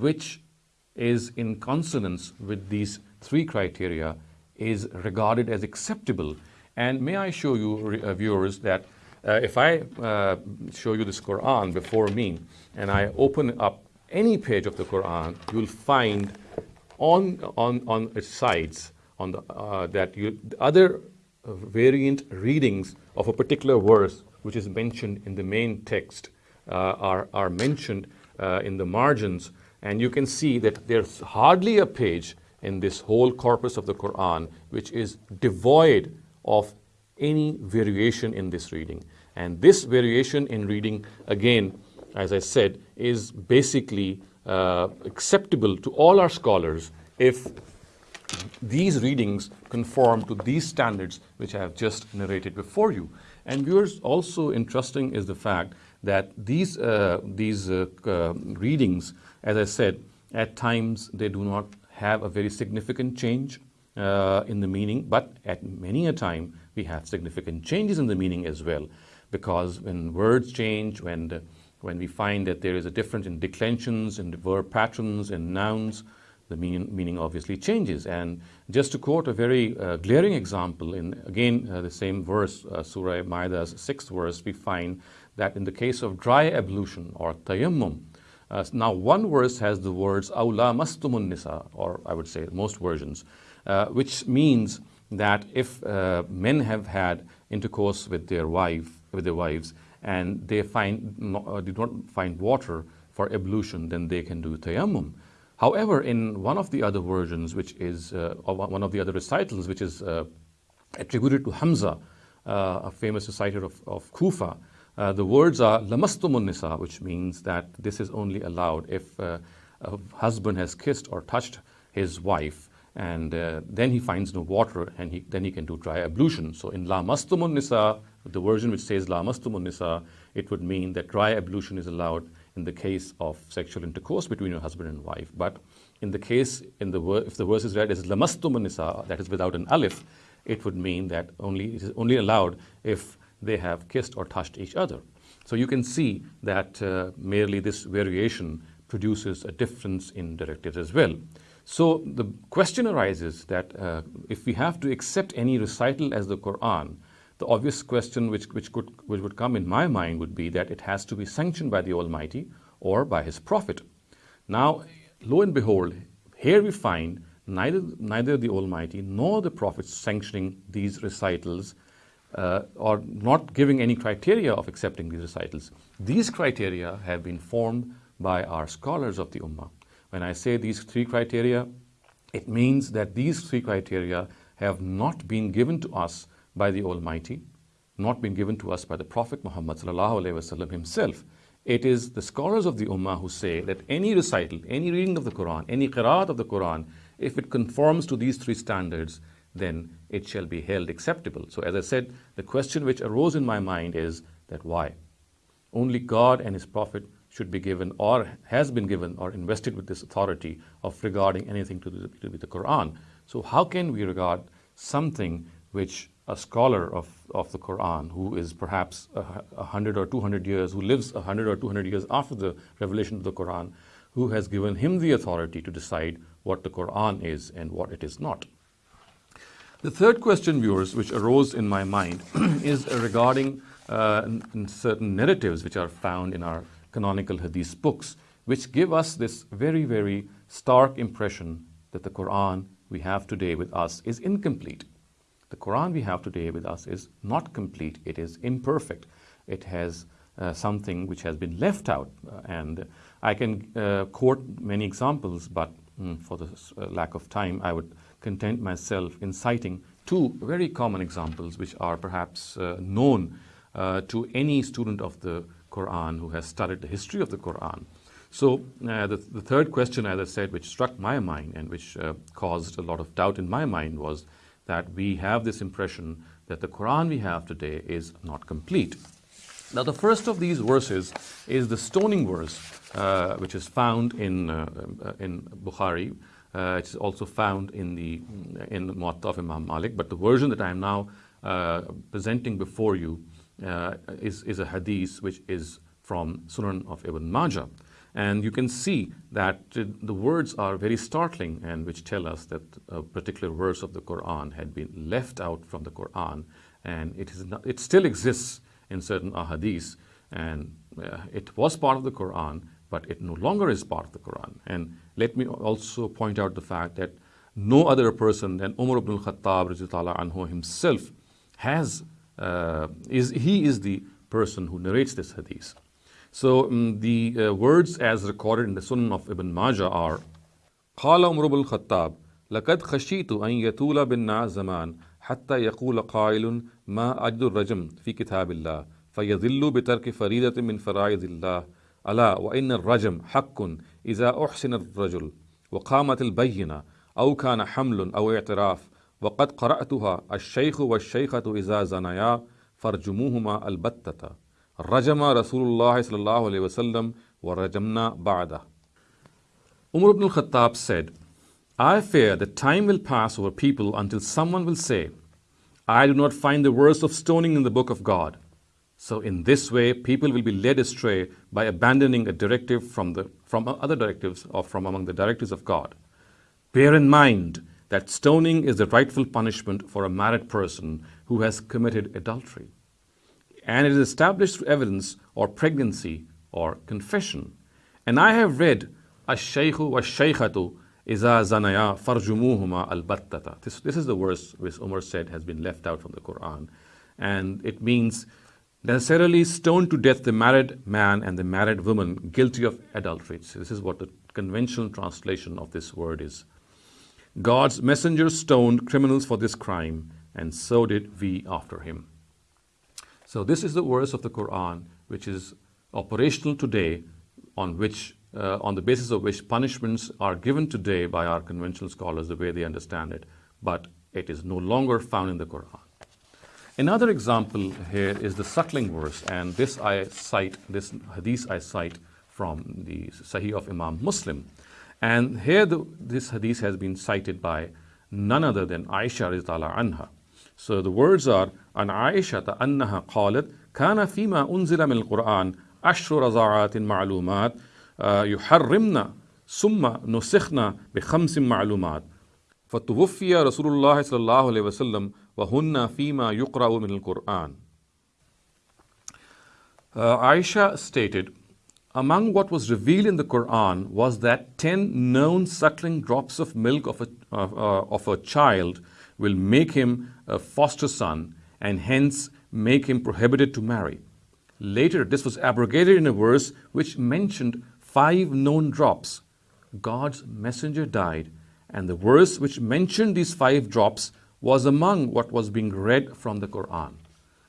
which is in consonance with these three criteria is regarded as acceptable. And may I show you, uh, viewers, that uh, if I uh, show you this Quran before me and I open up any page of the Quran, you'll find on, on, on its sides on the, uh, that you, other variant readings of a particular verse which is mentioned in the main text uh, are, are mentioned uh, in the margins. And you can see that there's hardly a page in this whole corpus of the Quran which is devoid of any variation in this reading. And this variation in reading, again, as I said, is basically uh, acceptable to all our scholars if these readings conform to these standards which I have just narrated before you. And viewers, also interesting is the fact that these, uh, these uh, uh, readings, as I said, at times they do not have a very significant change uh, in the meaning, but at many a time we have significant changes in the meaning as well. Because when words change, when, the, when we find that there is a difference in declensions, in verb patterns, and nouns, the meaning, meaning, obviously changes. And just to quote a very uh, glaring example, in again uh, the same verse, uh, Surah Maida's sixth verse, we find that in the case of dry ablution or tayammum, uh, now one verse has the words "aula mastumun nisa," or I would say most versions, uh, which means that if uh, men have had intercourse with their wife, with their wives, and they find uh, do not find water for ablution, then they can do tayammum. However, in one of the other versions, which is uh, one of the other recitals, which is uh, attributed to Hamza, a famous reciter of, of Kufa, uh, the words are lamastumun nisa, which means that this is only allowed if a husband has kissed or touched his wife and uh, then he finds no water and he, then he can do dry ablution. So in La Mastumun Nisa, the version which says La Mastumun Nisa, it would mean that dry ablution is allowed in the case of sexual intercourse between your husband and wife. But in the case, in the if the verse is read as La Mastumun Nisa, that is without an alif, it would mean that only, it is only allowed if they have kissed or touched each other. So you can see that uh, merely this variation produces a difference in directives as well. So the question arises that uh, if we have to accept any recital as the Quran, the obvious question which, which, could, which would come in my mind would be that it has to be sanctioned by the Almighty or by His Prophet. Now, lo and behold, here we find neither, neither the Almighty nor the Prophet sanctioning these recitals uh, or not giving any criteria of accepting these recitals. These criteria have been formed by our scholars of the Ummah. When I say these three criteria, it means that these three criteria have not been given to us by the Almighty, not been given to us by the Prophet Muhammad himself. It is the scholars of the Ummah who say that any recital, any reading of the Quran, any qiraat of the Quran, if it conforms to these three standards, then it shall be held acceptable. So as I said, the question which arose in my mind is that why? Only God and His Prophet should be given or has been given or invested with this authority of regarding anything to do with the Quran. So how can we regard something which a scholar of, of the Quran who is perhaps a, hundred or two hundred years, who lives a hundred or two hundred years after the revelation of the Quran, who has given him the authority to decide what the Quran is and what it is not. The third question, viewers, which arose in my mind is regarding uh, certain narratives which are found in our canonical hadith books, which give us this very, very stark impression that the Quran we have today with us is incomplete. The Quran we have today with us is not complete, it is imperfect. It has uh, something which has been left out. Uh, and I can uh, quote many examples, but mm, for the uh, lack of time, I would content myself in citing two very common examples which are perhaps uh, known uh, to any student of the Quran who has studied the history of the Quran. So uh, the, the, third question, as I said, which struck my mind and which uh, caused a lot of doubt in my mind was that we have this impression that the Quran we have today is not complete. Now the first of these verses is the stoning verse, uh, which is found in, uh, in Bukhari. Uh, it's also found in the in the Muwatta of Imam Malik, but the version that I am now presenting before you uh, is, is a hadith which is from Sunan of Ibn Majah. And you can see that the words are very startling and which tell us that a particular verse of the Quran had been left out from the Quran and it, is not, it still exists in certain ahadith and uh, it was part of the Quran but it no longer is part of the Quran. And let me also point out the fact that no other person than Umar ibn al-Khattab anhu himself has, uh, is, he is the person who narrates this hadith. So um, the uh, words as recorded in the Sunan of Ibn Majah are قال عمر بن الخطاب لقد خشيت أن يطول بالناس زمان حتى يقول قائل ما أجد الرجم في كتاب الله فيذل بترك فريدة من فرائض الله ألا وإن الرجم حق إذا أحسن الرجل وقامت البينة أو كان حمل أو اعتراف وقد قرأتها الشيخ والشيخة إذا زنيا فرجموهما البتة رجم رسول الله صلى الله عليه وسلم ورجمنا بعده Umar ibn al-Khattab said, I fear that time will pass over people until someone will say, I do not find the verse of stoning in the book of God. So in this way, people will be led astray by abandoning a directive from, the, from other directives or from among the directives of God. Bear in mind that stoning is the rightful punishment for a married person who has committed adultery. And it is established through evidence or pregnancy or confession. And I have read, wa-shaykhatu iza zanaya farjumuhuma al-battata. This, this is the verse which Umar said has been left out from the Quran. And it means necessarily stone to death the married man and the married woman guilty of adultery. This is what the conventional translation of this word is. God's messenger stoned criminals for this crime, and so did we after him. So this is the verse of the Quran which is operational today on which uh, on the basis of which punishments are given today by our conventional scholars the way they understand it, but it is no longer found in the Quran. Another example here is the suckling verse, and this I cite, this hadith I cite from the Sahih of Imam Muslim. And here the, this hadith has been cited by none other than Aisha anha. So the words are عن عائشة أنها قالت كان فيما أنزل من القرآن عشر رضاعات معلومات يحرمنا ثم نسخنا بخمس معلومات فتوفي رسول الله صلى الله عليه وسلم وهن فيما يقرأ من القرآن uh, Aisha stated among what was revealed in the Quran was that 10 known suckling drops of milk of a, uh, of a child will make him a foster son and hence make him prohibited to marry. Later, this was abrogated in a verse which mentioned five known drops. God's messenger died, and the verse which mentioned these five drops was among what was being read from the Quran.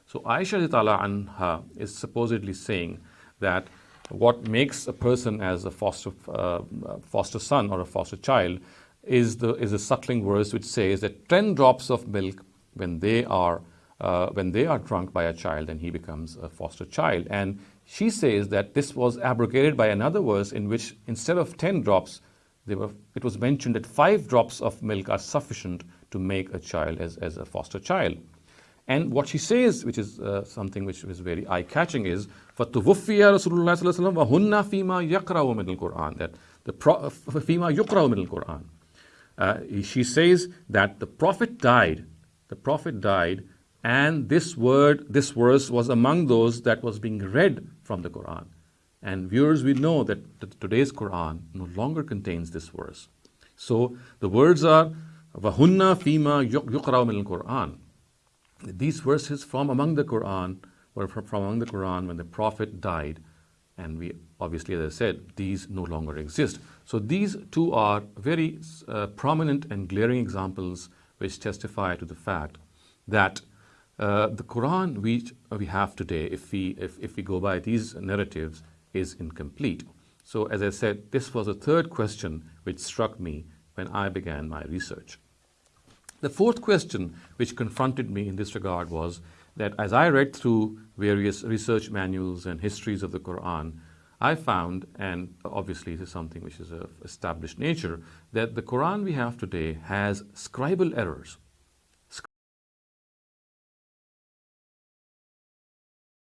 So Aisha anha is supposedly saying that what makes a person as a foster, uh, foster son or a foster child is the is a suckling verse which says that 10 drops of milk when they are uh, when they are drunk by a child and he becomes a foster child and she says that this was abrogated by another verse in which instead of 10 drops were, it was mentioned that 5 drops of milk are sufficient to make a child as, as a foster child. And what she says, which is uh, something which is very eye-catching, is فَتُوُفِّيَ رَسُولُ اللَّهِ صَلَّى اللَّهُ عَلَيْهِ وَهُنَّ فِيمَا يَقْرَأُ مِنَ الْقُرْآنِ That the فِيمَا يُقْرَأُ مِنَ الْقُرْآنِ uh, she says that the prophet died, the prophet died, and this word, this verse was among those that was being read from the Quran. And viewers, we know that today's Quran no longer contains this verse. So the words are وَهُنَّ فِيمَا يُقْرَأُ مِنَ الْقُرْآنِ these verses from among the Quran were from among the Quran when the Prophet died. And we obviously, as I said, these no longer exist. So these two are very uh, prominent and glaring examples which testify to the fact that uh, the Quran which we have today, if we, if, if we go by these narratives, is incomplete. So as I said, this was a third question which struck me when I began my research. The fourth question which confronted me in this regard was that as I read through various research manuals and histories of the Quran, I found, and obviously this is something which is of established nature, that the Quran we have today has scribal errors.